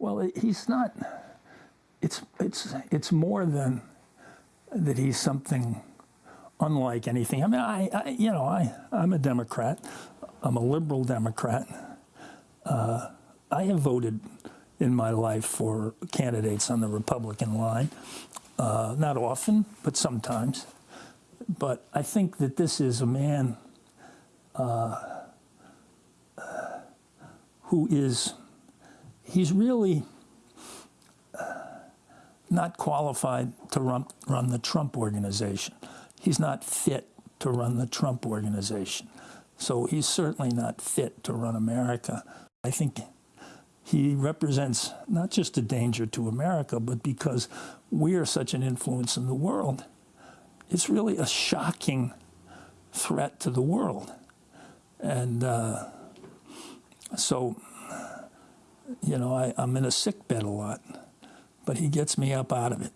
Well, he's not. It's it's it's more than that. He's something unlike anything. I mean, I, I you know I I'm a Democrat. I'm a liberal Democrat. Uh, I have voted in my life for candidates on the Republican line. Uh, not often, but sometimes. But I think that this is a man uh, who is he's really not qualified to run, run the Trump organization. He's not fit to run the Trump organization. So he's certainly not fit to run America. I think he represents not just a danger to America, but because we are such an influence in the world, it's really a shocking threat to the world. And uh, so, you know, I, I'm in a sick bed a lot, but he gets me up out of it.